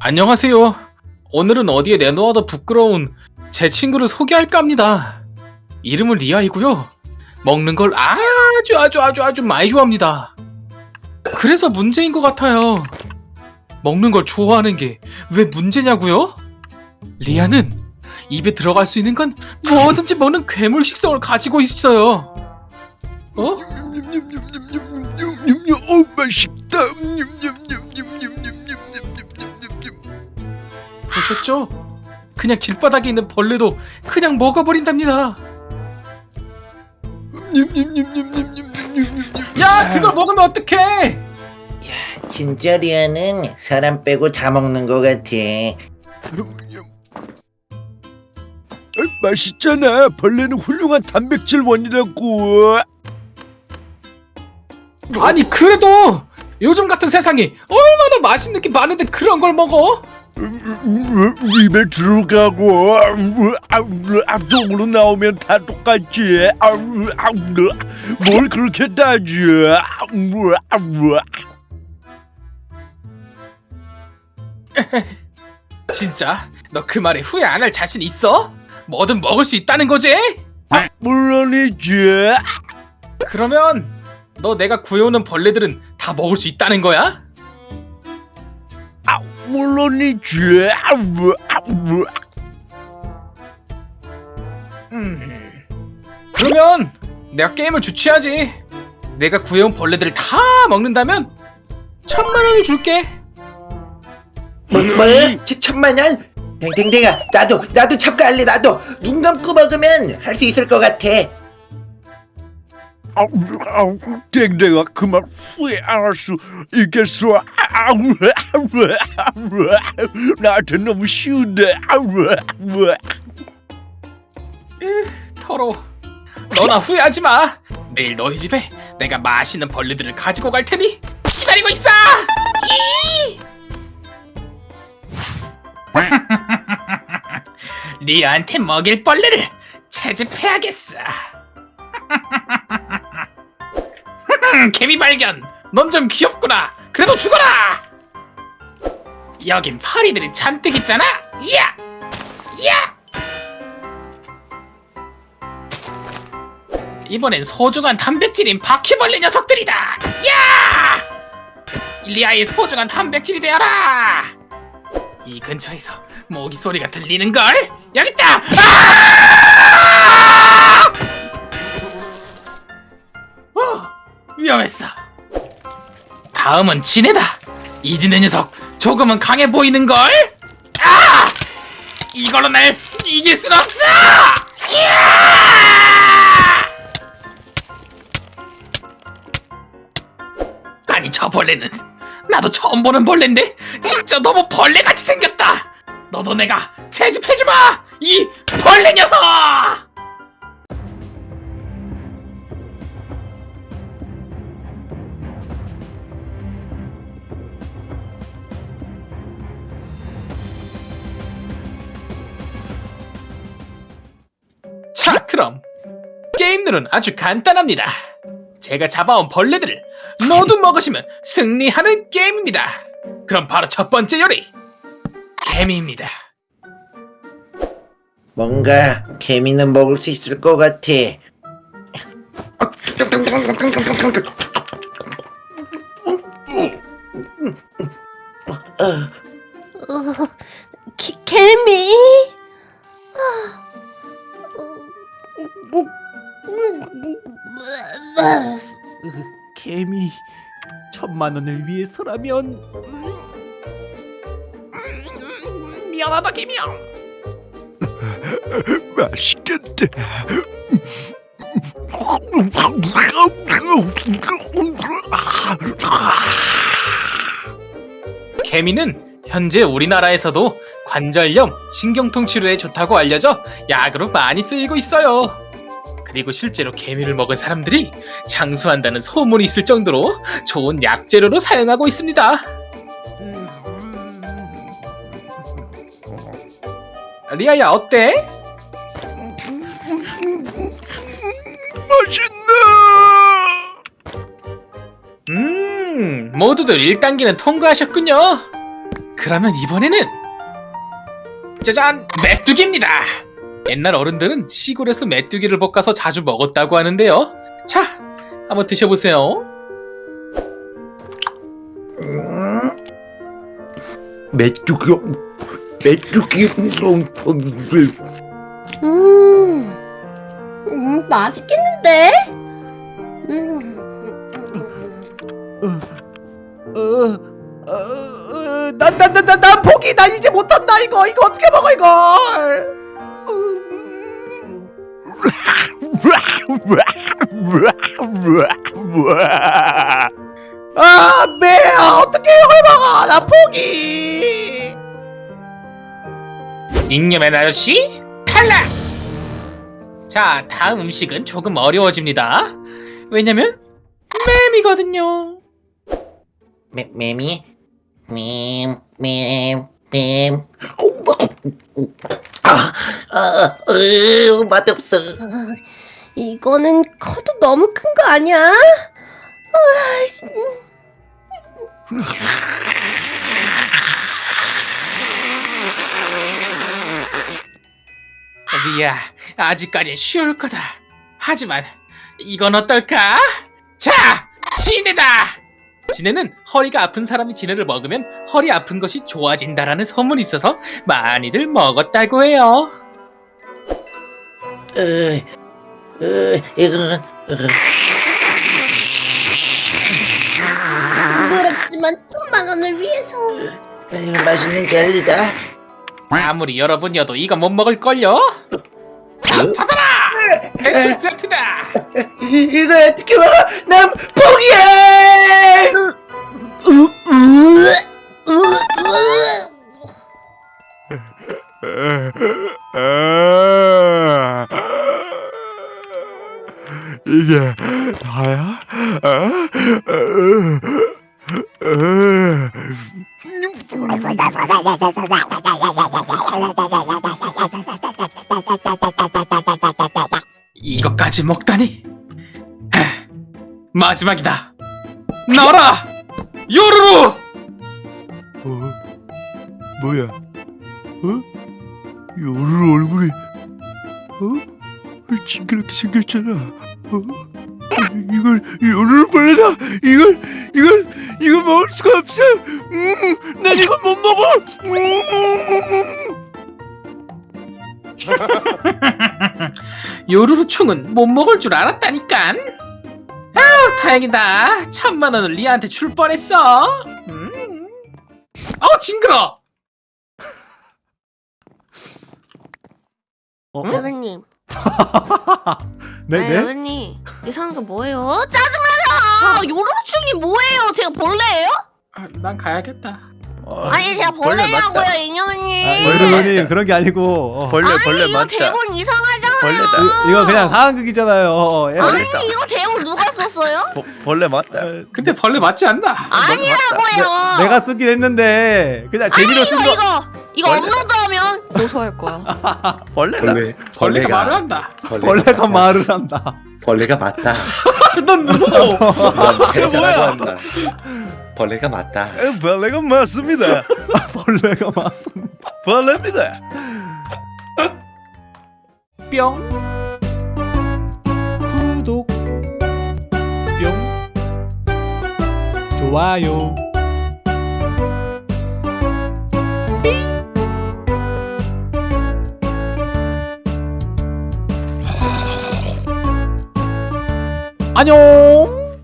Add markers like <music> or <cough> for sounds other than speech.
안녕하세요. 오늘은 어디에 내놓아도 부끄러운 제 친구를 소개할까 합니다. 이름은 리아이고요. 먹는 걸 아주 아주 아주 아주 많이 좋아합니다. 그래서 문제인 것 같아요. 먹는 걸 좋아하는 게 왜 문제냐고요? 리아는 입에 들어갈 수 있는 건 뭐든지 먹는 괴물 식성을 가지고 있어요. 어? 어 맛있다. 보셨죠? 그냥 길바닥에 있는 벌레도 그냥 먹어버린답니다. 야, 그걸 먹으면 어떡해? 진짜 리아는 사람 빼고 다 먹는 것 같아. 맛있잖아. 벌레는 훌륭한 단백질 원이라고. 아니, 그래도 요즘 같은 세상에 얼마나 맛있는 게 많은데 그런 걸 먹어? 입에 들어가고 앞쪽으로 나오면 다 똑같지. 뭘 그렇게 따져? <laughs> 진짜? 너 그 말에 후회 안 할 자신 있어? 뭐든 먹을 수 있다는 거지? 물론이지. 그러면 너 내가 구해오는 벌레들은 다 먹을 수 있다는 거야? 물론이지. 음. 그러면 내가 게임을 주최하지. 내가 구해온 벌레들을 다 먹는다면 천만 원을 줄게. 뭐, 뭐? 저 천만 원? 댕댕댕아, 나도 나도 참가할래. 나도 눈 감고 먹으면 할 수 있을 것 같아. 아우, 아우, 댕댕아 그만 후회 안 할 수 있겠어. 아우, 아우, 아우, 나한테 너무 쉬운데. 아우, 아우. 더러워. 너나 후회하지 마. 내일 너희 집에 내가 맛있는 벌레들을 가지고 갈 테니 기다리고 있어. 이! <laughs> 리아한테 먹일 벌레를 채집해야겠어. <laughs> 개미 발견. 넌 좀 귀엽구나. 그래도 죽어라. 여긴 파리들이 잔뜩 있잖아. 이야, 이야. 이번엔 소중한 단백질인 바퀴벌레 녀석들이다. 야! 리아의 소중한 단백질이 되어라. 이 근처에서 모기 소리가 들리는 걸. 여기 있다. 아! 위험했어. 다음은 진해다. 이 진해 녀석 조금은 강해 보이는 걸. 아! 이걸로 날 이길 순 없어. 야! 아니 저 벌레는 나도 처음 보는 벌레인데 진짜 너무 벌레같이 생겼다 너도 내가 채집해주마 이 벌레 녀석 게임들은 아주 간단합니다 제가 잡아온 벌레들을 모두 먹으시면 승리하는 게임입니다. 그럼 바로 첫 번째 요리 개미입니다. 뭔가 개미는 먹을 수 있을 것 같아. 어, 개, 개미? 개미 천만 원을 위해서라면 미안하다 개미야. 맛있겠다. 개미는 현재 우리나라에서도 관절염, 신경통 치료에 좋다고 알려져 약으로 많이 쓰이고 있어요. 그리고 실제로 개미를 먹은 사람들이 장수한다는 소문이 있을 정도로 좋은 약재료로 사용하고 있습니다. 리아야 어때? 맛있네. 음, 모두들 1단계는 통과하셨군요. 그러면 이번에는 짜잔 메뚜기입니다. 옛날 어른들은 시골에서 메뚜기를 볶아서 자주 먹었다고 하는데요. 자, 한번 드셔보세요. 음. 메뚜기 메뚜기 음, 음 맛있겠는데? 음, 어, 어, 어, 난 난 난난 난 포기 난 이제 못한다 이거 이거 어떻게 먹어 이걸 아 매야 어떻게 이걸 먹어 나 포기 잉여맨 아저씨 탈락! 자, 다음 음식은 조금 어려워집니다. 왜냐면 뱀이거든요. 매, 매미 맴맴 맴 아, 아, 으, 맛없어 이거는 커도 너무 큰 거 아니야? 아, 리야, 아직까지 쉬울 거다. 하지만 이건 어떨까? 자, 지네다. 지네는 허리가 아픈 사람이 지네를 먹으면 허리 아픈 것이 좋아진다라는 소문이 있어서 많이들 먹었다고 해요. 으, 으, 이건 으, 부끄럽지만 천만 원을 위해서. 이거 맛있는 젤리다 아무리 여러분이어도 이거 못 먹을걸요? 자, 받아라! 대출 세트다! 이- 이거 어떻게 먹어 난 포기해 이게 이것까지 먹다니. 하, 마지막이다. 나와라! 요루루! 어? 뭐야? 어? 요루 얼굴이 어? 징그럽게 생겼잖아. 어? 이걸 요루 벌레다. 이걸 이걸 이걸 먹을 수가 없어. 음, 난 이걸 못 먹어. 음. <laughs> 요루루충은 못 먹을 줄 알았다니깐. 아우 다행이다. 천만 원을 리아한테 줄 뻔했어. 음. 아우 징그러. 어, 어? 여러분님, <laughs> 네, 네? 여러분님 이상한 거 뭐예요? 짜증나요! 요로충이 뭐예요? 제가 벌레예요? 아, 난 가야겠다. 아니 제가 벌레라고요, 아, 인형님. 여러분님 그런 게 아니고 어, 벌레 아니 벌레 이거 맞다. 대본 이상하잖아요. 벌레다. 이- 이거 그냥 상황극이잖아요 어, 예. 아니 이거 대본 누가 썼어요? 버, 벌레 맞다. 어, 근데 벌레 맞지 않나? 아니라고요. 내 가 쓰긴 했는데 그냥 재미로 쓴 거. 이거 이거 벌레. 업로드하면 고소할 거야. <laughs> 벌레다. 벌레가 말을 한다. 벌레가 말을 한다. 벌레가 맞다. <laughs> 넌 누구? 넌 괜찮아고 한다. 벌레가 맞다. 에, 벌레가 맞습니다. <laughs> 벌레가 맞습니다. 벌레입니다. 뿅. 구독. 뿅. 좋아요. 안녕.